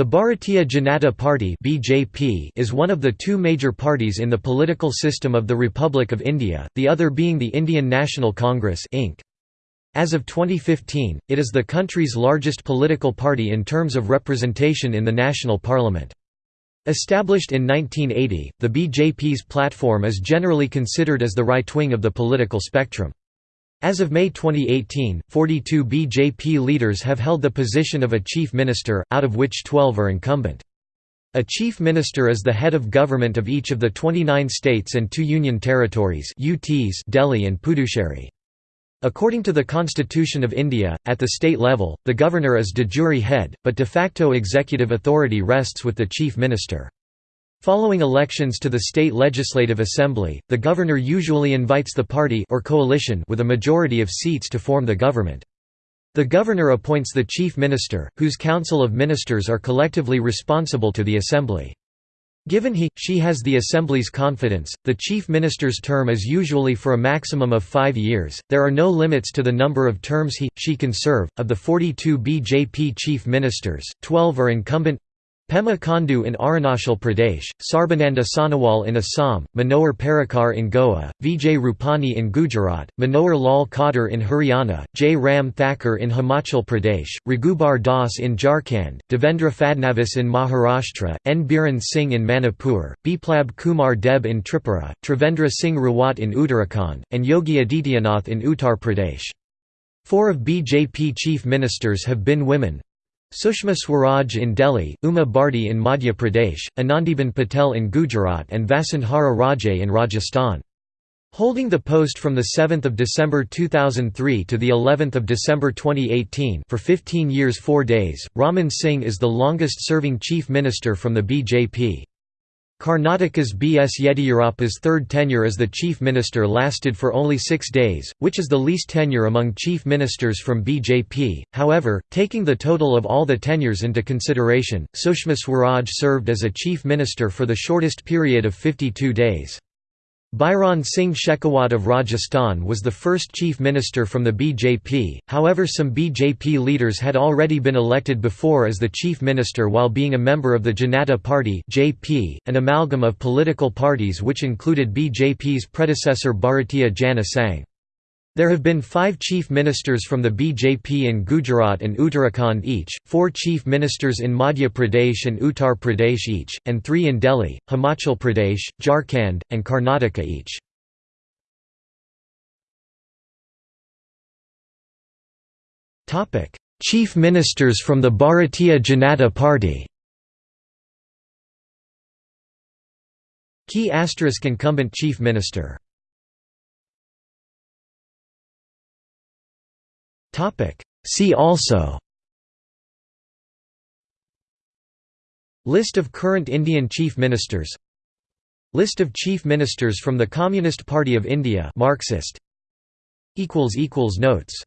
The Bharatiya Janata Party (BJP) is one of the two major parties in the political system of the Republic of India, the other being the Indian National Congress (INC). As of 2015, it is the country's largest political party in terms of representation in the national parliament. Established in 1980, the BJP's platform is generally considered as the right wing of the political spectrum. As of May 2018, 42 BJP leaders have held the position of a chief minister, out of which 12 are incumbent. A chief minister is the head of government of each of the 29 states and two union territories UTs Delhi and Puducherry. According to the Constitution of India, at the state level, the governor is de jure head, but de facto executive authority rests with the chief minister. Following elections to the state legislative assembly, the governor usually invites the party or coalition with a majority of seats to form the government. The governor appoints the chief minister, whose council of ministers are collectively responsible to the assembly. Given he, she has the Assembly's confidence, the Chief Minister's term is usually for a maximum of five years. There are no limits to the number of terms he, she can serve. Of the 42 BJP Chief Ministers, 12 are incumbent Pema Khandu in Arunachal Pradesh, Sarbananda Sonowal in Assam, Manohar Parrikar in Goa, Vijay Rupani in Gujarat, Manohar Lal Khattar in Haryana, J. Ram Thakur in Himachal Pradesh, Raghubar Das in Jharkhand, Devendra Fadnavis in Maharashtra, N. Biren Singh in Manipur, Biplab Kumar Deb in Tripura, Trivendra Singh Rawat in Uttarakhand, and Yogi Adityanath in Uttar Pradesh. Four of BJP chief ministers have been women, Sushma Swaraj in Delhi, Uma Bharti in Madhya Pradesh, Anandiben Patel in Gujarat and Vasundhara Raje in Rajasthan. Holding the post from 7 December 2003 to of December 2018 for 15 years 4 days, Raman Singh is the longest-serving chief minister from the BJP. Karnataka's B. S. Yediyurappa's third tenure as the chief minister lasted for only six days, which is the least tenure among chief ministers from BJP. However, taking the total of all the tenures into consideration, Sushma Swaraj served as a chief minister for the shortest period of 52 days. Bhairon Singh Shekhawat of Rajasthan was the first chief minister from the BJP, however some BJP leaders had already been elected before as the chief minister while being a member of the Janata Party an amalgam of political parties which included BJP's predecessor Bharatiya Jana Sangh. There have been five chief ministers from the BJP in Gujarat and Uttarakhand each, four chief ministers in Madhya Pradesh and Uttar Pradesh each, and three in Delhi, Himachal Pradesh, Jharkhand, and Karnataka each. chief ministers from the Bharatiya Janata Party Key asterisk incumbent chief minister See also. List of current Indian Chief Ministers. List of Chief Ministers from the Communist Party of India. Marxist. Notes